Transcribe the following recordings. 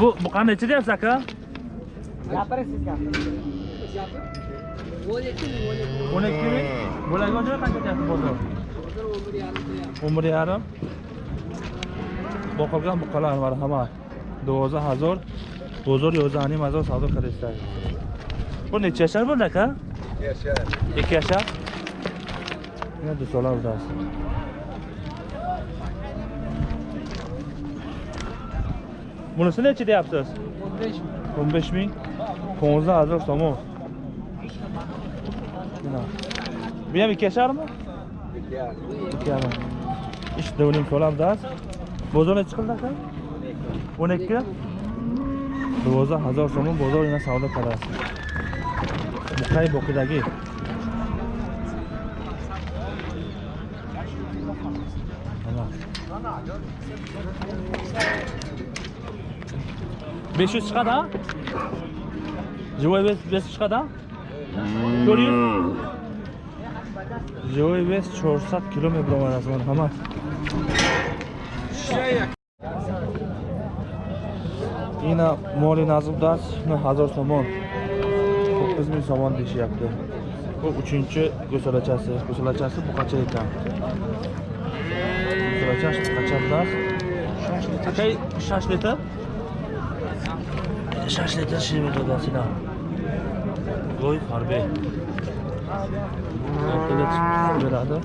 bu bu qanday deyapsiz aka o'n ikki ming bo'lagi joy qancha deyapsiz bozor o'n bir yarim boqilgan buqalar marhamat do'zdo'z hazor bozor yozani mazor savdo qilishlar bu necha yashar bo'ldi aka ikki yashar yana do'stlar uzasi bunisi necha deyapsiz o'n besh ming to'ng'izdan hazor so'm bu ham ikki yasharmi ikki yarim ish devning to'labdas bozor necha qildi aka o'n ikki do'zdo'z hazor so'm bozor yana savdo qilasiz buqay boqidagi 500 çıkada? Joey 500 çıkada? Görüyor. Joey 5 400 kilometre var azman tamam. Yine moli nazımda 1000 somon. 9000 somon deyişi yaptı. Bu üçüncü gösolaçası. Gösolaçası bu kaça ekan? Gösolaçası kaça ekan? 6 litre. 6 litre. Şaşlettin Şirvet Odası'na. Goy Harbi. Evet, beradı.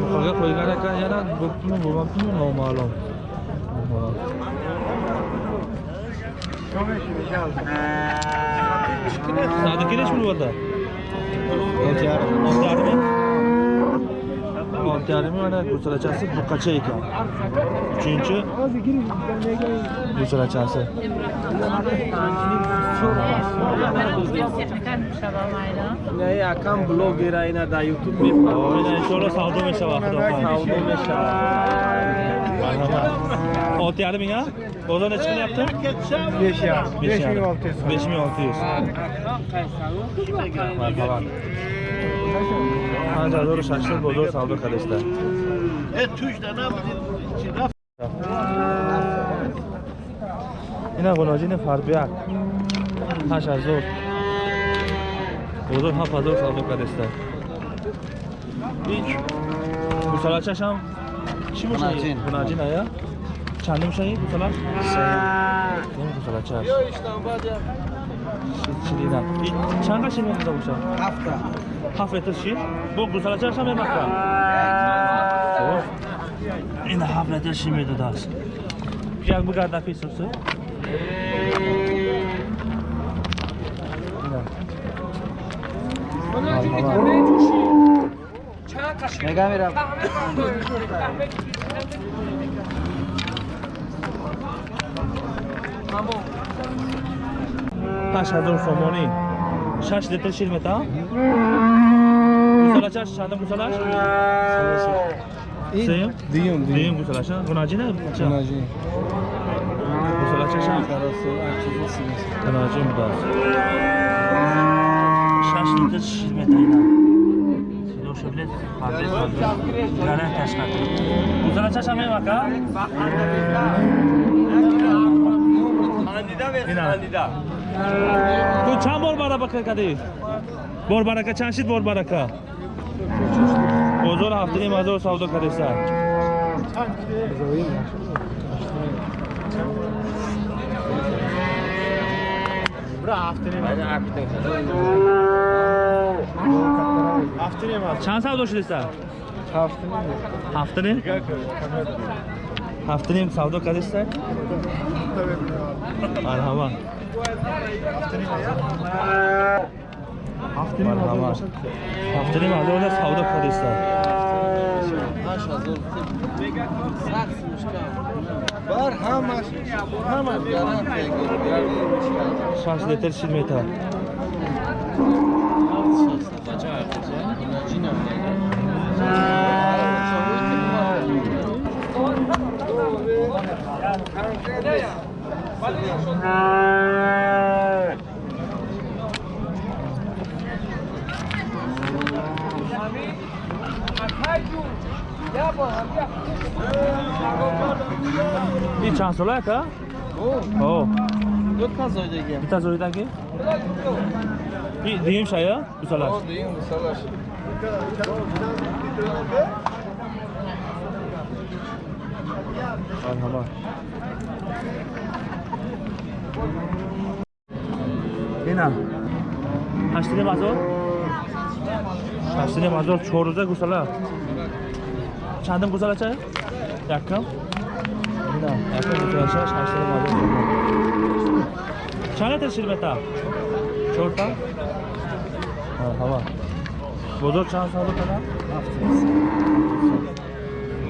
Yukarıya koygan ekan yana boktu mu, bulmaktı mı, normalim. Sadık Güneş mi bu arada? Olcay, Olcay mı? تعلیمی من گوساله چاسه بقچه ای کن چونچه گوساله چاسه نه اکم بلوگر اینا در یوتیوب میپنم اینا انشالله سودا میشه وقت سودا میشه olti yarim ming a bozor nechi qilyapti besh yarim besh ming olti yuz besh ming olti yuz marhamat 5600 бозор савдо кардашта ина гуноҷини фарбиак 5000 бозор 7000 савдо кардашта ич. Гусалачашам чӣ мошаи гунаҷин ая? Чандум шаи гусала нем гусалачаш чидидам чанга шинода бошад ҳафта. 7 litr şir. Bu güzel çarşamba yemek Yine 7 litr şir miydi daha? Gel bu kadar pisusu. نگاه میرم پشت هزار سومانی شش لیتر شیر میتا گوسالاچش چند گوسالاش سیم دیوم دیم گوسالاش گناجی نه چند گناجی گوسالاچش هم خلاصه اکیزی سیمیز گناجی میداز شش لیتر شیر میتا اینا سیدو شبلیت گره تشکر گوسالاچش هم میمکا اینا تو چند بار برابر کردی؟ بار برکه چند شید بار برکه؟ بازار هفته نیم هزار سودا کرده سر چند سودا شده سر؟ هفته هفته نیم؟ هفته نیم سودا کرده سر؟ مرحبا ҳафтаи маҳдода савдо подиста бар ҳамаш ҳамаш шаш литр чил метар Yeah ин чанд сола ака дута зоидаги бита зоидаги дигим шая ду солаш дигим ду солаш марҳаба Հինա։ Հաշտինե մազոր։ Հաշտինե մազոր 400-a գուսալա։ Çandım güzel açar. Yakın. Bina. Yakın güzel açar. Şaşlarım alır. Çana teşhir beta. Çorta. Ha, hava. Bozor çan saldı kadar.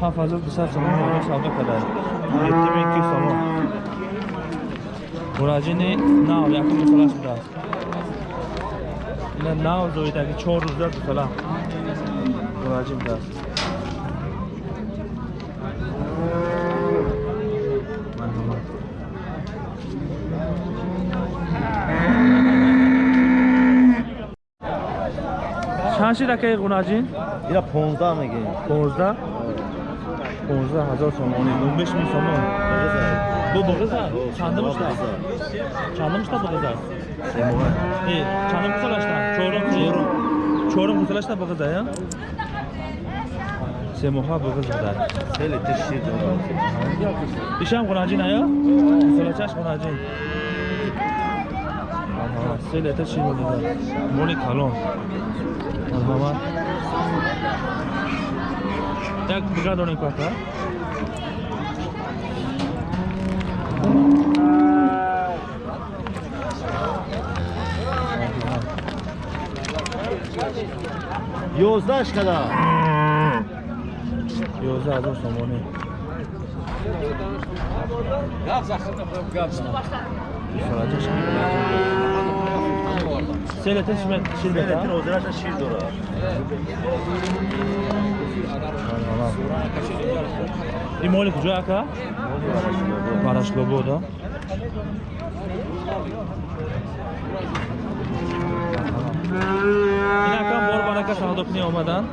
Ha fazla dışarı saldı kadar. 7200 saldı. somon мураҷини нав якум гусалаш будааст ина нав зоидаги чор рӯза гусала мураҷи будааст марҳамат чанд шид акаи гунаҷин Ира 15 мегем. 15 15 ҳазор сомонӣ 15 мин сомон бу буғиза чандум шуда Canım işte bu kadar. İyi, canım kusalaşta. Çorum çorum. Çorum kusalaşta bu kadar ya. Semoha bu kadar. Sele teşhir ediyorum. İşam kunacın ya. Kusalaşaş kunacın. Aha, sele teşhir ediyorum. Moni kalon. Aha. Так, бригадорный квартал. Thank you. 11 kada? 11 هزار تومانی Seletin şirbet. Seletin ozraşa şir dora. İmoli kucu aka? Paraş globo da. İnakam акам бор барака саҳдокунӣ омадан.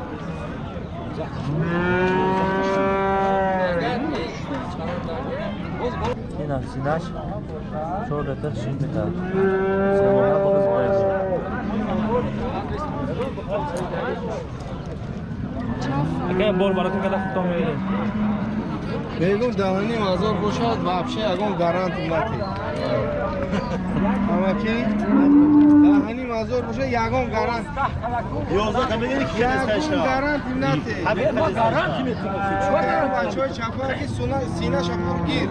Ин афсинаш чор литр шир мета семона боғиз бояд ака бор барака када худтон меидем Бегум даҳаним ҳазор бошад, вообще ягон гарант нати. Амаки даҳаним ҳазор бошад, ягон гарант. Гарант нати. Бачаҳои чапаки сина шафор гир.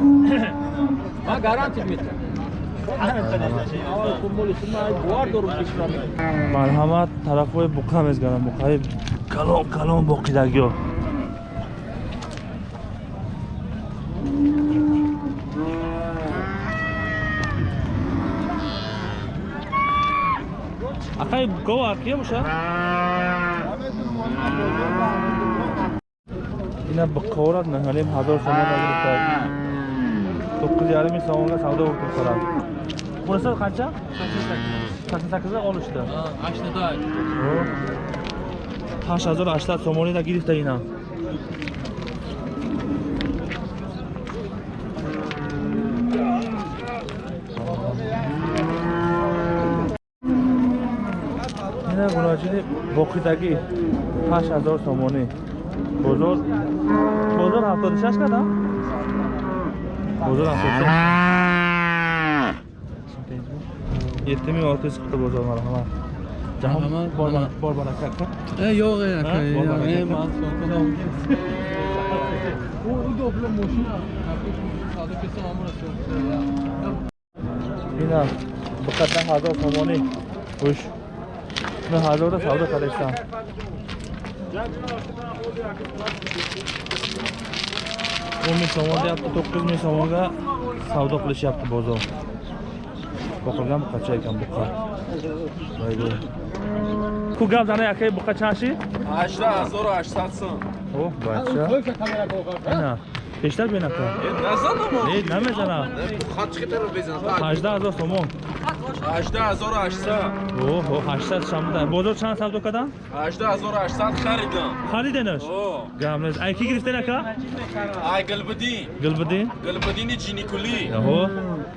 марҳамат тарафҳои буқа мезгарам буқаи калон калон боқидагиё акай букао аркия боша ина буқаорат наҳалим ҳазор сомон нагирифта то'qqiz yarim ming somonga savdo bo'lib turibdilar bunisi qancha sakson sakkizga olishdi ҳашт ҳазору ҳаштад сомонида гирифта ина боқидагӣ ҳашт ҳазор сомонӣ. Бозор бозор ҳафтоду шаш када бозор ҳафтоду шаш yetti ming olti yuz qirqta bozor marhamat jahon bor- baraka aka Yo'q, aka. U udobli mashina. Savdo qilsa ma'murasi ина биқатдан ҳазор сомонӣ. Гӯш ина ҳазорда савдо кардашtam o'n ming somon deyapti to'qqiz ming somonga savdo qilishyapti bozor boqilgan buqacha ekan buqa Voygo. ku gap zana akay buqa chanshi 18800 so'm. о бача Пештар бе э, накам. Э, не, не мезана. Хат чӣ тараф безана? 18000 сомон. 18800. Охо, 800 шамда. Бозор чанд савдо кардам? 18800 харидам. Хариденаш? О. Гамназ. Ай ки гирифтен ака? Ай Гилбидин. Гилбидин? Гилбидини Чиникули. Охо.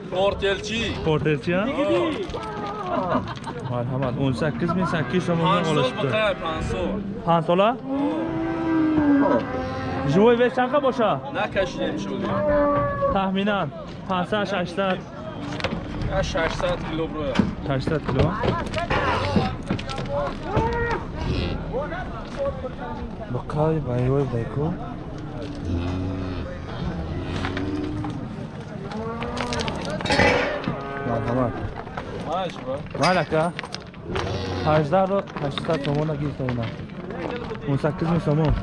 Портелчи. Портелчи? Marhamat 18800 so'mdan olishdi. 5 so'm. 5 so'm живой вес чанқа боша? Накашидем шуд таҳминан. 500 600 600 кило бро. 600 кило. Бақай байвой байко марҳамат малака 18 800 сомона гиртавина 18 сомон.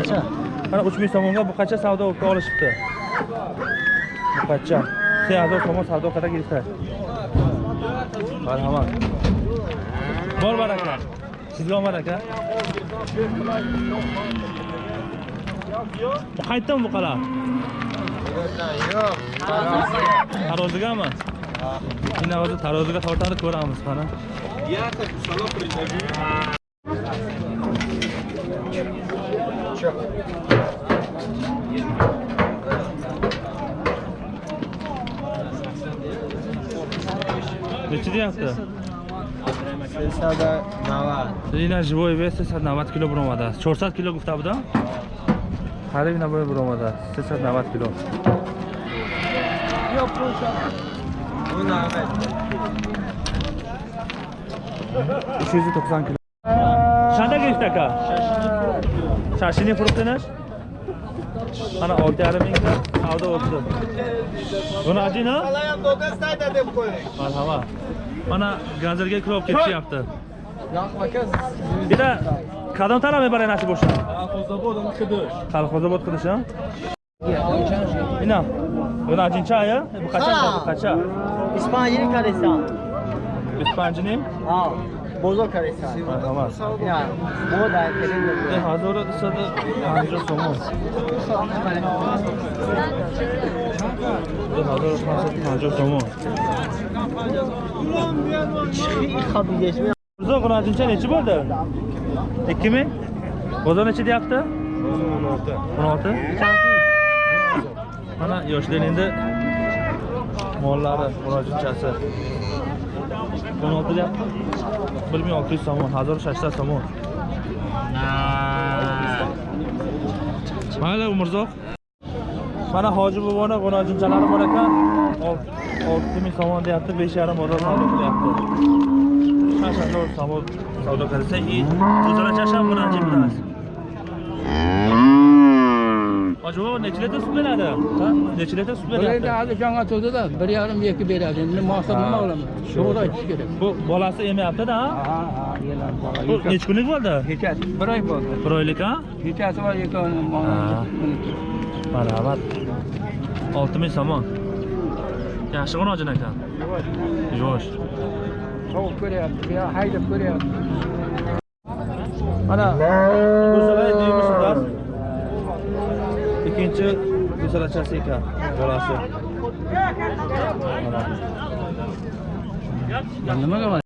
qancha? mana uch ming so'mga buqacha savdo o'rta olishibdi buqacha sen azor somon savdo qadar yilta marhamat. Bor baraka. Sizga omad aka bu buqalar yo'q tarozigami? Shunda hozir taroziga tortadi ko'ramiz mana. Neçə deyəmsə? 390. Lina живой 390 kilo buromada. 400 kilo gufta buda? Qarib ina boy buromada. 390 kilo. Yo'q, bu Bu 390 kilo. чанда гирифта ака шашини фурӯхтинаш ana olti yarim mingta savdo bo'libdi buni ajina Alayan dodes naydadim ko'ring. marhamat mana gazirga kirib ketishyapti Yoq bakas. bitta qadam taraf mebaray nasib bo'lsa Xozobodam qidish. Kolxozobod qilish ha? Ina. Buni ajincha aya? Bu qachon Ha. bu qachon? İspanyol Kardistan. 25 ning. Ha. Bozok arası var. Var. Yani o dertlerin yok. Hadi orası da Andros olmaz. Hadi orası da Andros olmaz. İlk kapı geçmiyor. Bozok arası için neçi bo'ldi? E, 2 mi? Bozok neçi deyapti? 16. 16? Mana yoshlar endi mollari murojaatchasi. 16 deyapti 1600 somon 1600 somon. Mayli umrzoq mana hoji boboni g'unojimchalari bor ekan 6000 somon deyapti 5,5 bozor savdo qilyapti shashalo savdo savdo qilsa и o'zaro chasham g'unojim bilan Acaba neçilete sütlenedi? Ha? Neçilete sütlenedi? Öyle adı can atıldı da bir yarım yeki beradi. Şimdi mahsamına olamaz. Şurada hiç gerek. Bu bolası emi yaptı da ha? Ha ha. Bu neç günlük oldu? Hikayet. Bir ay oldu. Bir ha? Hikayeti var yeki onun. Merhabat. 6000 somon. Yaxshi qo'nojon ekan. Yo'sh. Sovuq ko'ryapti, haydab ko'ryapti. Mana bu ikkinchi guzalachasi ekan bolasi nimaga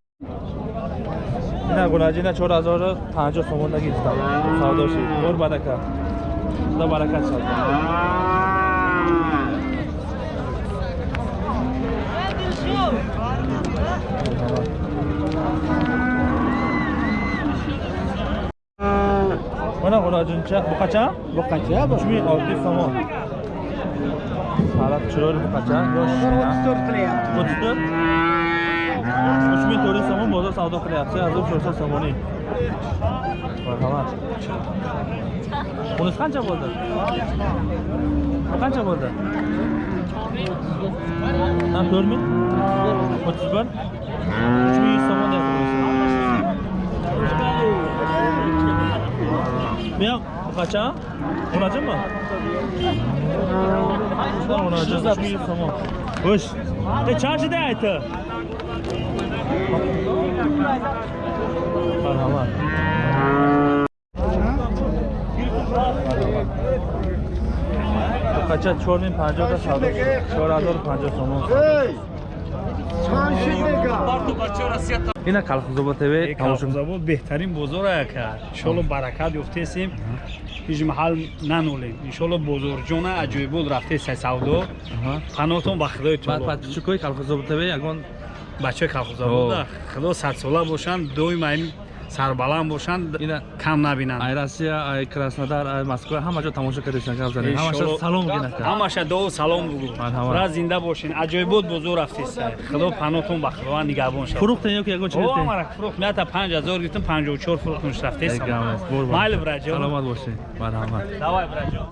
Yine gulacına çor azarı tanca somunda gitti. Savdoşu. Bor baraka. Da baraka çaldı. Thank you. Mana g'unajincha bu qachon? Bu qancha bu? 3600 so'm. Sariq chiroyli bu qachon? Yosh. 34 qilyapti. 34 3400 so'm bozor savdo qilyapti. Hozir 400 so'mning. Marhamat. Bunisi qancha bo'ldi? Bu qancha bo'ldi? Ha, 4000? 31? 3100 so'm Меня хача? Унажим ма? Шудан унажим. Сама. Хош. Ты чаши да это? Мархамат. Хача 4050 савдо. 4050 сомон ина калхозобод тв тамошо калхозобод беҳтарин бозор ака иншолло баракат ёфтесем ҳеҷ маҳал нанолем. Иншолло бозорҷона аҷоибот рафтеса савдо Аҳа. панотон ба худои баъд то подписчикои калхозобод тв ягон бачаи калхозобода худо садсола бошанд доим ин сарбаланд бошанд Ина- кам набинанд. Ай россия ай краснодар ай москва ҳама ҷо тамошо кардесиан гап занед ҳамаша салом гинака. ҳамаша доо салом Марҳамат. ра зинда бошин. Аҷоибот бозор рафтеса худо панотон ба худова нигаҳбон шавад. Фурӯхтен ё ки ягон чиз О, дестен амара фурӯхт. Меата 5000 гирифтам 54 фурӯхташ рафтесам Ай, гам аст. Бур, бур. майли браҷон саломат бошед марҳамат. Давай браҷон